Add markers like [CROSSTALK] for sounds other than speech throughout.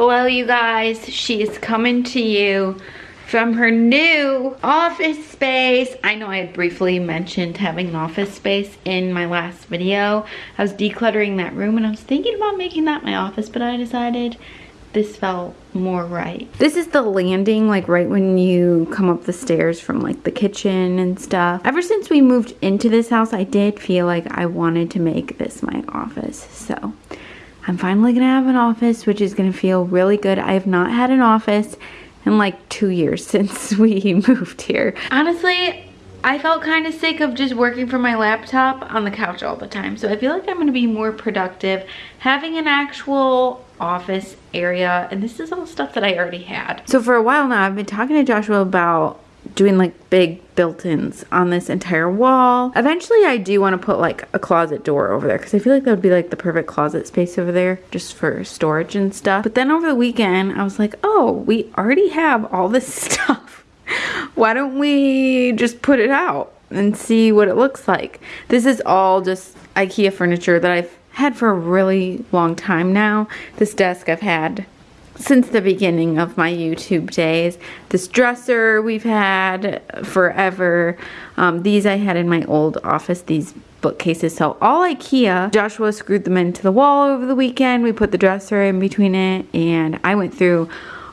Hello, you guys. She is coming to you from her new office space. I know I had briefly mentioned having an office space in my last video. I was decluttering that room and I was thinking about making that my office, but I decided this felt more right. This is the landing, like right when you come up the stairs from like the kitchen and stuff. Ever since we moved into this house, I did feel like I wanted to make this my office. So I'm finally gonna have an office, which is gonna feel really good. I have not had an office in like two years [LAUGHS] since we moved here. Honestly, I felt kind of sick of just working from my laptop on the couch all the time. So I feel like I'm gonna be more productive having an actual office area. And this is all stuff that I already had. So for a while now, I've been talking to Joshua about doing like big built-ins on this entire wall. Eventually I do want to put like a closet door over there because I feel like that would be like the perfect closet space over there just for storage and stuff. But then over the weekend I was like, oh, we already have all this [LAUGHS] stuff. Why don't we just put it out and see what it looks like? This is all just Ikea furniture that I've had for a really long time now. This desk I've had since the beginning of my YouTube days. This dresser we've had forever. Um, these I had in my old office, these bookcases. So all Ikea, Joshua screwed them into the wall over the weekend. We put the dresser in between it and I went through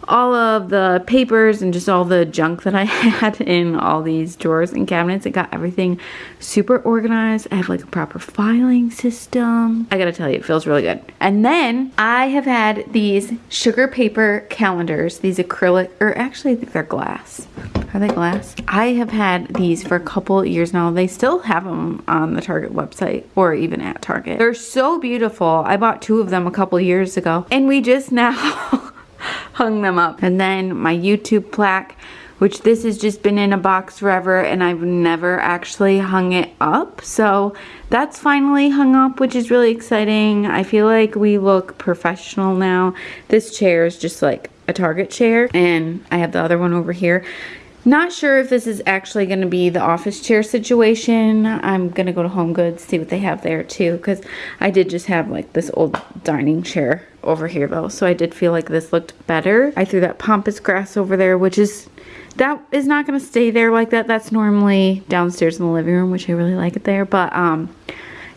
all of the papers and just all the junk that I [LAUGHS] had in all these drawers and cabinets. It got everything super organized. I have like a proper filing system. I gotta tell you, it feels really good. And then I have had these sugar paper calendars, these acrylic, or actually I think they're glass. Are they glass? I have had these for a couple years now. They still have them on the Target website or even at Target. They're so beautiful. I bought two of them a couple years ago and we just [LAUGHS] now [LAUGHS] hung them up. And then my YouTube plaque, which this has just been in a box forever and I've never actually hung it up. So that's finally hung up, which is really exciting. I feel like we look professional now. This chair is just like a Target chair and I have the other one over here. Not sure if this is actually going to be the office chair situation. I'm going to go to Home Goods, see what they have there too, because I did just have like this old dining chair over here though, so I did feel like this looked better. I threw that pampas grass over there, which is, that is not going to stay there like that. That's normally downstairs in the living room, which I really like it there, but um,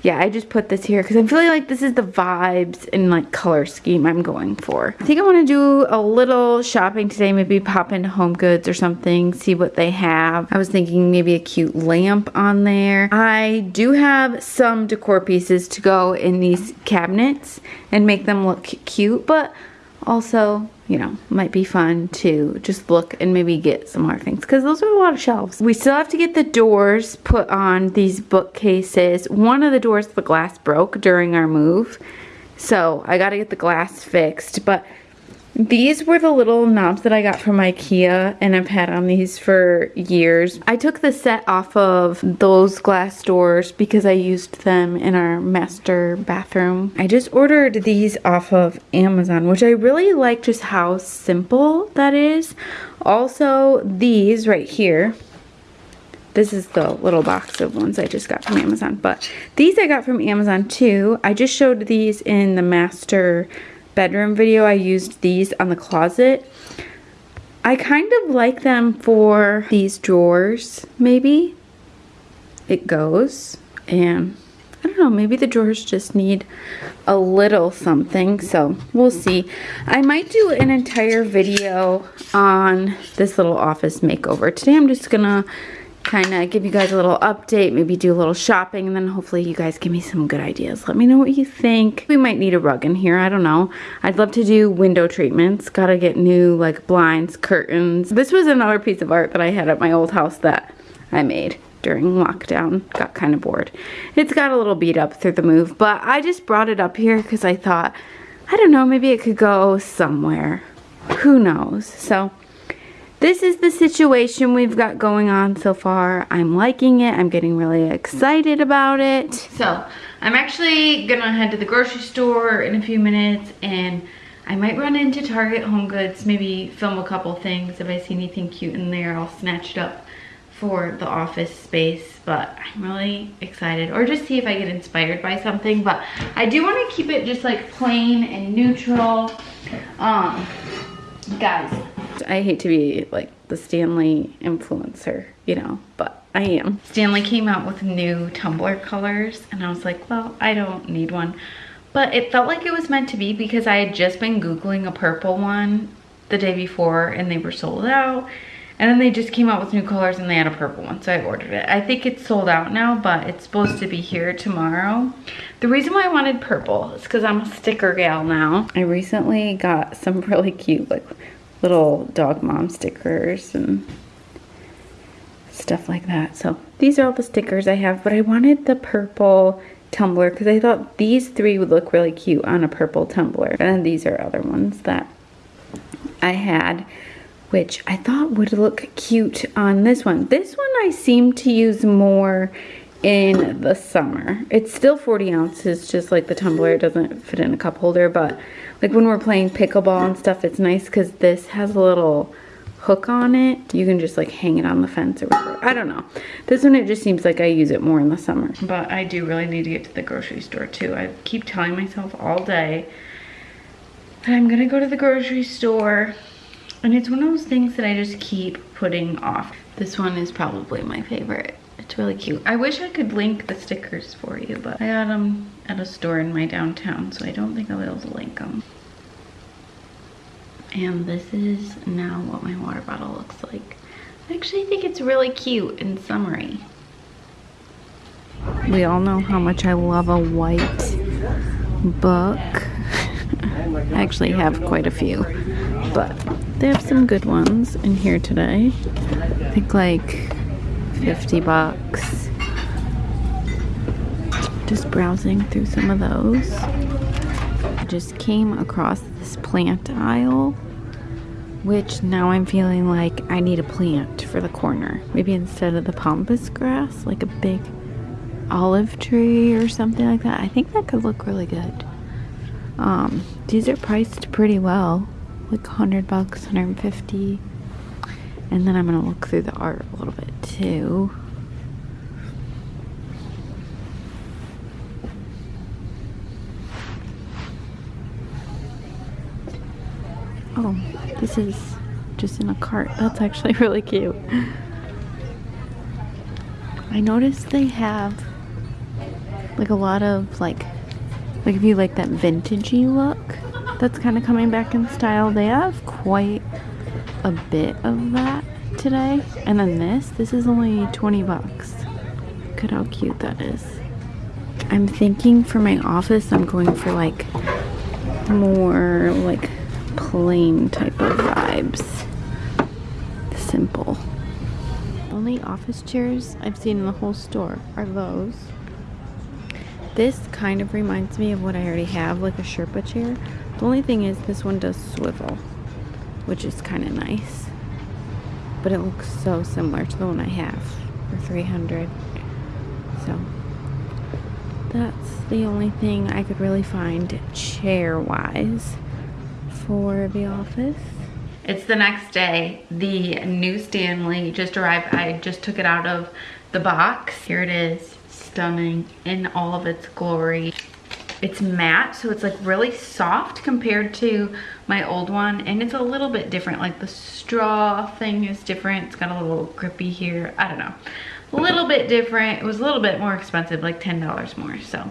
yeah, I just put this here because I'm feeling like this is the vibes and like color scheme I'm going for. I think I want to do a little shopping today, maybe pop into Home Goods or something, see what they have. I was thinking maybe a cute lamp on there. I do have some decor pieces to go in these cabinets and make them look cute, but also you know, might be fun to just look and maybe get some more things because those are a lot of shelves. We still have to get the doors put on these bookcases. One of the doors, the glass broke during our move. So I got to get the glass fixed. But these were the little knobs that I got from Ikea and I've had on these for years. I took the set off of those glass doors because I used them in our master bathroom. I just ordered these off of Amazon, which I really like just how simple that is. Also, these right here, this is the little box of ones I just got from Amazon, but these I got from Amazon too. I just showed these in the master bedroom video, I used these on the closet. I kind of like them for these drawers, maybe. It goes, and I don't know, maybe the drawers just need a little something, so we'll see. I might do an entire video on this little office makeover. Today I'm just gonna kind of give you guys a little update, maybe do a little shopping, and then hopefully you guys give me some good ideas. Let me know what you think. We might need a rug in here, I don't know. I'd love to do window treatments. Gotta get new like blinds, curtains. This was another piece of art that I had at my old house that I made during lockdown. Got kind of bored. It's got a little beat up through the move, but I just brought it up here because I thought, I don't know, maybe it could go somewhere. Who knows? So this is the situation we've got going on so far. I'm liking it. I'm getting really excited about it. So I'm actually gonna head to the grocery store in a few minutes and I might run into Target Home Goods, maybe film a couple things. If I see anything cute in there, I'll snatch it up for the office space, but I'm really excited. Or just see if I get inspired by something. But I do want to keep it just like plain and neutral. Um, guys, I hate to be like the Stanley influencer, you know, but I am. Stanley came out with new tumbler colors and I was like, well, I don't need one. But it felt like it was meant to be because I had just been Googling a purple one the day before and they were sold out and then they just came out with new colors and they had a purple one, so I ordered it. I think it's sold out now, but it's supposed to be here tomorrow. The reason why I wanted purple is because I'm a sticker gal now. I recently got some [LAUGHS] really cute like little dog mom stickers and stuff like that. So these are all the stickers I have, but I wanted the purple tumbler because I thought these three would look really cute on a purple tumbler. And these are other ones that I had which I thought would look cute on this one. This one I seem to use more in the summer. It's still 40 ounces, just like the tumbler. It doesn't fit in a cup holder, but like when we're playing pickleball and stuff, it's nice because this has a little hook on it. You can just like hang it on the fence or whatever. I don't know. This one, it just seems like I use it more in the summer. But I do really need to get to the grocery store too. I keep telling myself all day that I'm gonna go to the grocery store and it's one of those things that I just keep putting off. This one is probably my favorite. Really cute. I wish I could link the stickers for you, but I got them at a store in my downtown, so I don't think I'll be able to link them. And this is now what my water bottle looks like. I actually think it's really cute and summery. We all know how much I love a white book. [LAUGHS] I actually have quite a few, but they have some good ones in here today. I think like 50 bucks. Just browsing through some of those. I just came across this plant aisle, which now I'm feeling like I need a plant for the corner. Maybe instead of the pampas grass, like a big olive tree or something like that. I think that could look really good. Um, these are priced pretty well like 100 bucks, 150. And then I'm gonna look through the art a little bit too. Oh, this is just in a cart. That's actually [LAUGHS] really cute. I noticed they have like a lot of like, like if you like that vintagey look, that's kind of coming back in style. They have quite a bit of that today. And then this, this is only 20 bucks. Look at how cute that is. I'm thinking for my office, I'm going for like more like plain type of vibes. Simple. Only office chairs I've seen in the whole store are those. This kind of reminds me of what I already have, like a Sherpa chair. The only thing is this one does swivel, which is kind of nice. But it looks so similar to the one I have for 300 So that's the only thing I could really find chair-wise for the office. It's the next day. The new Stanley just arrived. I just took it out of the box. Here it is, stunning in all of its glory. It's matte, so it's like really soft compared to my old one. And it's a little bit different, like the straw thing is different. It's got a little grippy here, I don't know. A little bit different. It was a little bit more expensive, like $10 more, so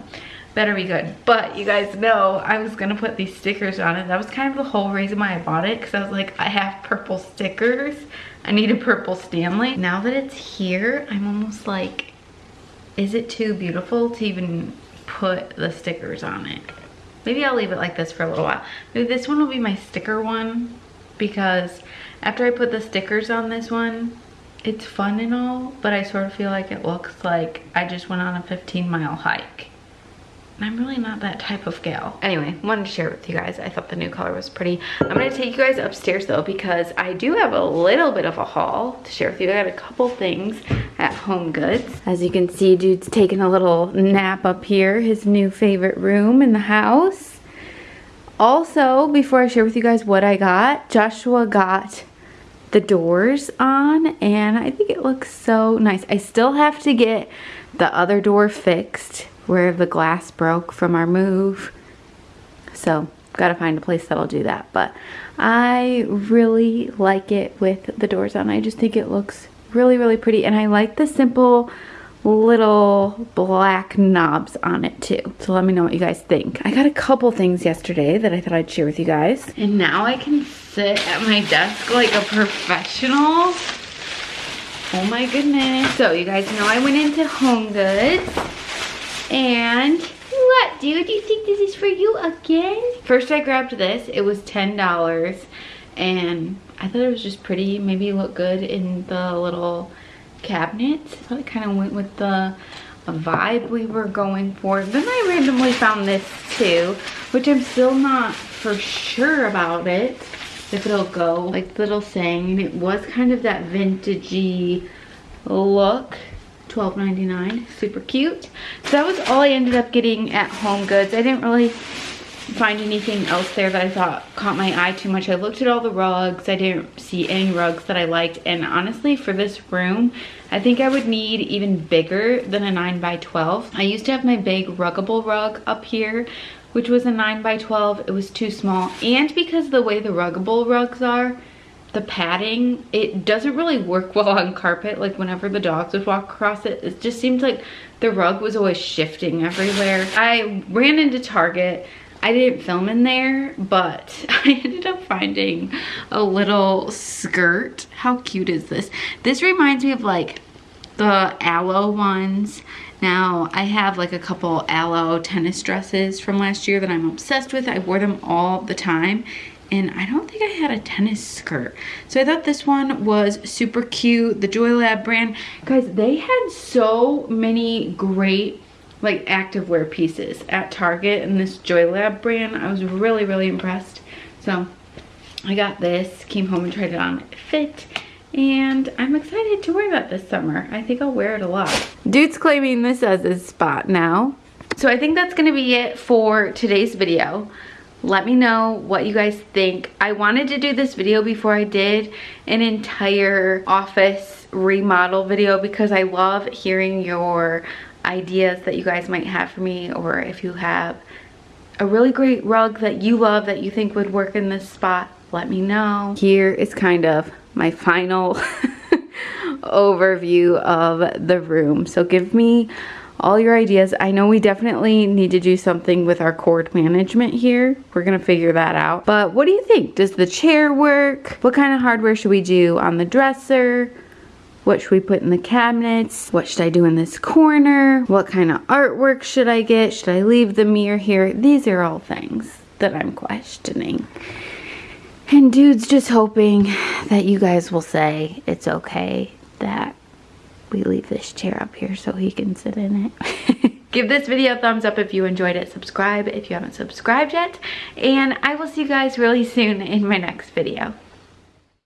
better be good. But you guys know I was gonna put these stickers on it. That was kind of the whole reason why I bought it, because I was like, I have purple stickers. I need a purple Stanley. Now that it's here, I'm almost like, is it too beautiful to even put the stickers on it. Maybe I'll leave it like this for a little while. Maybe this one will be my sticker one because after I put the stickers on this one, it's fun and all, but I sort of feel like it looks like I just went on a 15 mile hike. I'm really not that type of gal. Anyway, wanted to share with you guys. I thought the new color was pretty. I'm gonna take you guys upstairs though because I do have a little bit of a haul to share with you. I got a couple things at Home Goods. As you can see, dude's taking a little nap up here, his new favorite room in the house. Also, before I share with you guys what I got, Joshua got the doors on and I think it looks so nice. I still have to get the other door fixed where the glass broke from our move. So gotta find a place that'll do that. But I really like it with the doors on. I just think it looks really, really pretty. And I like the simple little black knobs on it too. So let me know what you guys think. I got a couple things yesterday that I thought I'd share with you guys. And now I can sit at my desk like a professional. Oh my goodness. So you guys know I went into Home Goods and what dude, do you think this is for you again? First I grabbed this, it was $10 and I thought it was just pretty, maybe look good in the little cabinet. So it kind of went with the vibe we were going for. Then I randomly found this too, which I'm still not for sure about it, if it'll go. Like the little saying, it was kind of that vintagey look. $12.99, super cute. So that was all I ended up getting at Home Goods. I didn't really find anything else there that I thought caught my eye too much. I looked at all the rugs. I didn't see any rugs that I liked. And honestly, for this room, I think I would need even bigger than a 9 by 12. I used to have my big ruggable rug up here, which was a 9 by 12. It was too small. And because the way the ruggable rugs are, the padding, it doesn't really work well on carpet. Like whenever the dogs would walk across it, it just seemed like the rug was always shifting everywhere. I ran into Target. I didn't film in there, but [LAUGHS] I ended up finding a little skirt. How cute is this? This reminds me of like the Alo ones. Now, I have like a couple Alo tennis dresses from last year that I'm obsessed with. I wore them all the time and I don't think I had a tennis skirt. So I thought this one was super cute. The JoyLab brand. Guys, they had so many great like activewear pieces at Target and this JoyLab brand. I was really, really impressed. So I got this, came home and tried it on. It fit and I'm excited to wear that this summer. I think I'll wear it a lot. Dude's claiming this as his spot now. So I think that's gonna be it for today's video. Let me know what you guys think. I wanted to do this video before I did an entire office remodel video because I love hearing your ideas that you guys might have for me or if you have a really great rug that you love that you think would work in this spot, let me know. Here is kind of my final [LAUGHS] overview of the room. So give me all your ideas. I know we definitely need to do something with our cord management here. We're gonna figure that out. But what do you think? Does the chair work? What kind of hardware should we do on the dresser? What should we put in the cabinets? What should I do in this corner? What kind of artwork should I get? Should I leave the mirror here? These are all things that I'm questioning. And dude's just hoping that you guys will say it's okay that we leave this chair up here so he can sit in it. [LAUGHS] Give this video a thumbs up if you enjoyed it. Subscribe if you haven't subscribed yet. And I will see you guys really soon in my next video.